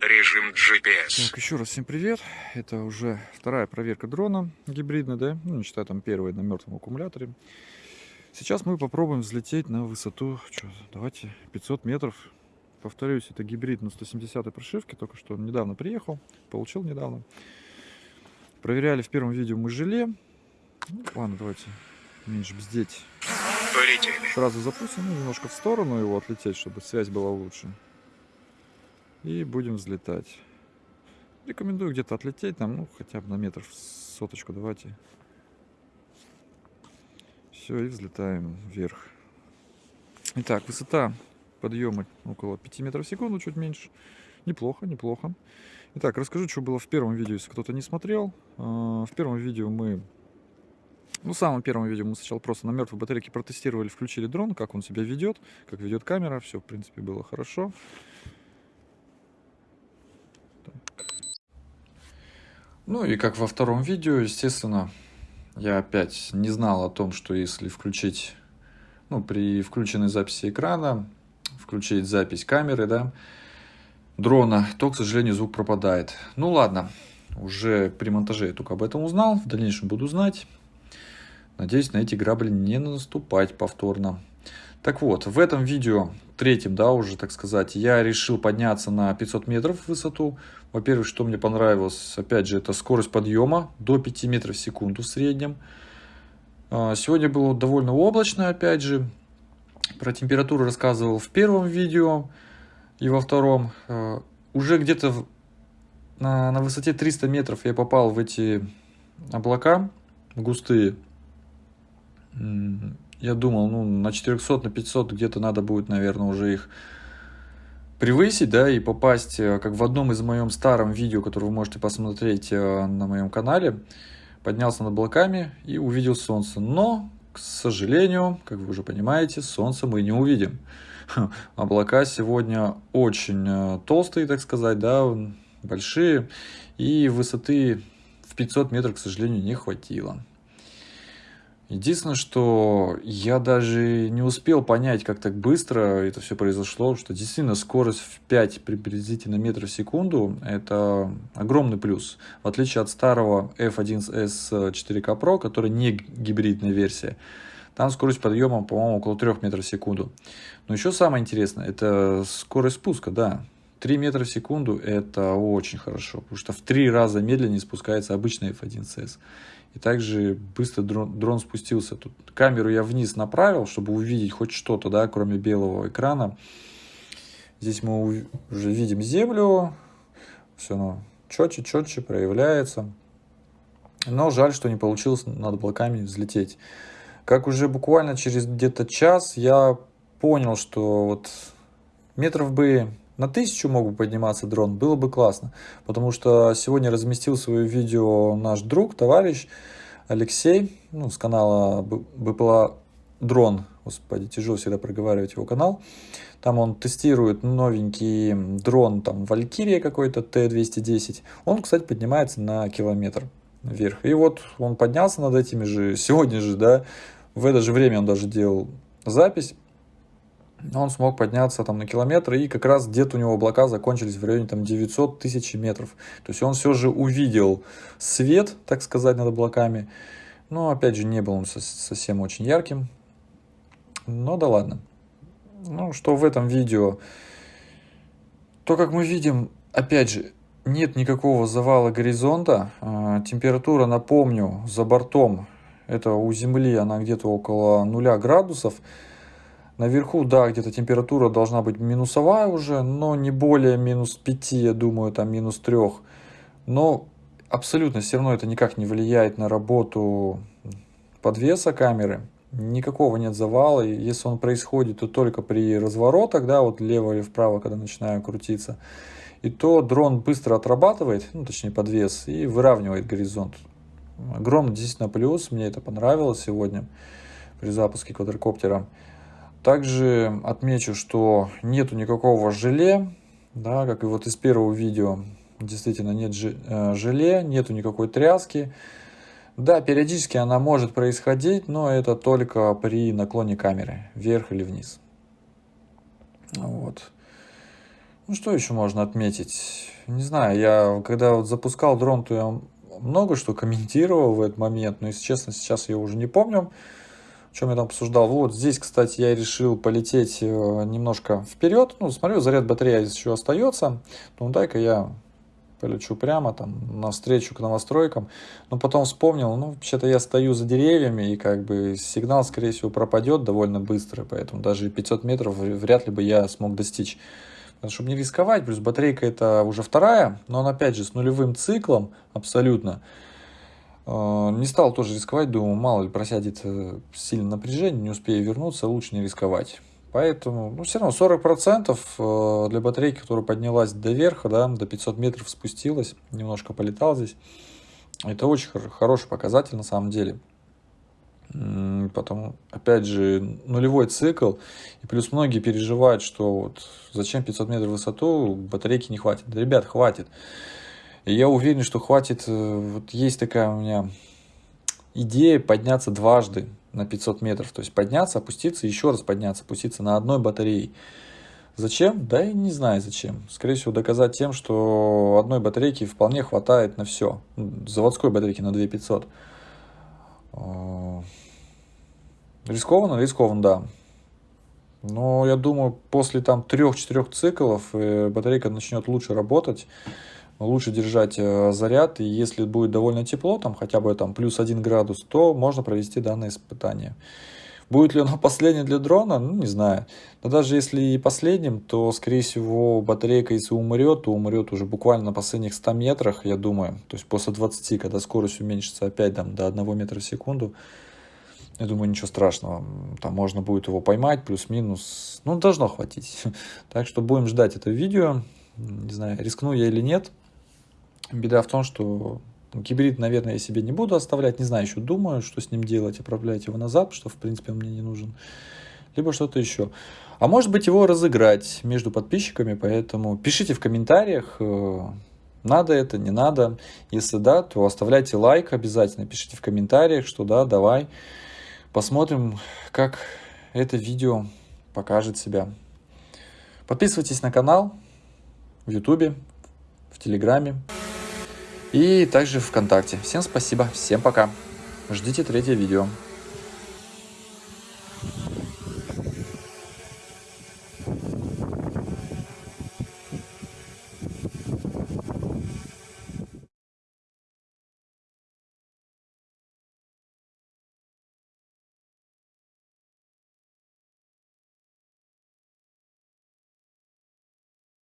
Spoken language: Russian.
Режим GPS. Так, еще раз всем привет. Это уже вторая проверка дрона гибридная, да? Ну, не считая там первой на мертвом аккумуляторе. Сейчас мы попробуем взлететь на высоту, что, давайте, 500 метров. Повторюсь, это гибрид на 170 прошивке, только что недавно приехал, получил недавно. Проверяли в первом видео мы желе. Ну, ладно, давайте меньше бздеть. Полетели. Сразу запустим, ну, немножко в сторону его отлететь, чтобы связь была лучше. И будем взлетать. Рекомендую где-то отлететь, там, ну, хотя бы на метров соточку давайте. Все, и взлетаем вверх. Итак, высота подъема около 5 метров в секунду, чуть меньше. Неплохо, неплохо. Итак, расскажу, что было в первом видео, если кто-то не смотрел. А, в первом видео мы... Ну, в самом первом видео мы сначала просто на мертвой батарейке протестировали, включили дрон, как он себя ведет, как ведет камера. Все, в принципе, было хорошо. Ну и как во втором видео, естественно, я опять не знал о том, что если включить, ну, при включенной записи экрана, включить запись камеры, да, дрона, то, к сожалению, звук пропадает. Ну ладно, уже при монтаже я только об этом узнал, в дальнейшем буду знать. Надеюсь, на эти грабли не наступать повторно. Так вот, в этом видео, третьем, да, уже, так сказать, я решил подняться на 500 метров в высоту. Во-первых, что мне понравилось, опять же, это скорость подъема до 5 метров в секунду в среднем. А, сегодня было довольно облачно, опять же. Про температуру рассказывал в первом видео и во втором. А, уже где-то на, на высоте 300 метров я попал в эти облака густые я думал, ну, на 400, на 500 где-то надо будет, наверное, уже их превысить, да, и попасть, э, как в одном из моем старом видео, которое вы можете посмотреть э, на моем канале, поднялся над облаками и увидел солнце. Но, к сожалению, как вы уже понимаете, солнце мы не увидим. Облака сегодня очень э, толстые, так сказать, да, большие, и высоты в 500 метров, к сожалению, не хватило. Единственное, что я даже не успел понять, как так быстро это все произошло, что действительно скорость в 5 приблизительно метров в секунду – это огромный плюс. В отличие от старого F1S 4K Pro, который не гибридная версия, там скорость подъема, по-моему, около 3 метров в секунду. Но еще самое интересное – это скорость спуска, да. 3 метра в секунду – это очень хорошо, потому что в 3 раза медленнее спускается обычный F1S. И также быстро дрон, дрон спустился. Тут камеру я вниз направил, чтобы увидеть хоть что-то, да, кроме белого экрана. Здесь мы уже видим землю. Все оно четче, четче проявляется. Но жаль, что не получилось над облаками взлететь. Как уже буквально через где-то час я понял, что вот метров бы на тысячу мог бы подниматься дрон, было бы классно. Потому что сегодня разместил свое видео наш друг, товарищ Алексей, ну, с канала БПЛА Дрон. Господи, тяжело всегда проговаривать его канал. Там он тестирует новенький дрон, там, Валькирия какой-то, Т-210. Он, кстати, поднимается на километр вверх. И вот он поднялся над этими же, сегодня же, да, в это же время он даже делал запись он смог подняться там на километр, и как раз где-то у него облака закончились в районе там 900 тысяч метров. То есть он все же увидел свет, так сказать, над облаками. Но опять же не был он совсем очень ярким. Но да ладно. Ну, что в этом видео? То, как мы видим, опять же, нет никакого завала горизонта. А, температура, напомню, за бортом, это у Земли, она где-то около нуля градусов. Наверху, да, где-то температура должна быть минусовая уже, но не более минус 5, я думаю, там минус 3. Но абсолютно все равно это никак не влияет на работу подвеса камеры. Никакого нет завала, и если он происходит, то только при разворотах, да, вот лево или вправо, когда начинаю крутиться. И то дрон быстро отрабатывает, ну, точнее подвес, и выравнивает горизонт. Огромный действительно плюс, мне это понравилось сегодня при запуске квадрокоптера. Также отмечу, что нету никакого желе, да, как и вот из первого видео, действительно нет э, желе, нету никакой тряски. Да, периодически она может происходить, но это только при наклоне камеры, вверх или вниз. Вот. Ну, что еще можно отметить? Не знаю, я когда вот запускал дрон, то я много что комментировал в этот момент, но, если честно, сейчас я уже не помню, чем я там обсуждал. Вот здесь, кстати, я решил полететь э, немножко вперед. Ну, смотрю, заряд батареи еще остается. Ну, дай-ка я полечу прямо там навстречу к новостройкам. Но потом вспомнил, ну, вообще-то я стою за деревьями, и как бы сигнал, скорее всего, пропадет довольно быстро, поэтому даже 500 метров вряд ли бы я смог достичь. Чтобы не рисковать, плюс батарейка это уже вторая, но она опять же с нулевым циклом абсолютно. Э, не стал тоже рисковать, думаю, мало ли просядет э, сильное напряжение, не успею вернуться, лучше не рисковать. Поэтому, ну, все равно 40% э, для батарейки, которая поднялась до верха, да, до 500 метров спустилась, немножко полетал здесь. Это очень хороший показатель на самом деле. Потом, опять же, нулевой цикл. И плюс многие переживают, что вот зачем 500 метров высоту, батарейки не хватит. Да, ребят, хватит. И я уверен, что хватит. Э, вот есть такая у меня идея подняться дважды на 500 метров. То есть подняться, опуститься, еще раз подняться, опуститься на одной батарее. Зачем? Да и не знаю зачем. Скорее всего, доказать тем, что одной батарейки вполне хватает на все. Заводской батарейки на 2500. А, рискованно? Рискованно, да. Но я думаю, после там 3-4 циклов э, батарейка начнет лучше работать лучше держать э, заряд, и если будет довольно тепло, там хотя бы там плюс 1 градус, то можно провести данное испытание. Будет ли оно последнее для дрона? Ну, не знаю. Но даже если и последним, то, скорее всего, батарейка, если умрет, то умрет уже буквально на последних 100 метрах, я думаю. То есть после 20, когда скорость уменьшится опять там, до 1 метра в секунду, я думаю, ничего страшного. Там можно будет его поймать, плюс-минус. Ну, должно хватить. Так что будем ждать это видео. Не знаю, рискну я или нет. Беда в том, что гибрид, наверное, я себе не буду оставлять. Не знаю, еще думаю, что с ним делать, отправлять его назад, что, в принципе, он мне не нужен. Либо что-то еще. А может быть, его разыграть между подписчиками, поэтому пишите в комментариях, э, надо это, не надо. Если да, то оставляйте лайк обязательно, пишите в комментариях, что да, давай. Посмотрим, как это видео покажет себя. Подписывайтесь на канал в Ютубе, в Телеграме и также ВКонтакте. Всем спасибо, всем пока. Ждите третье видео.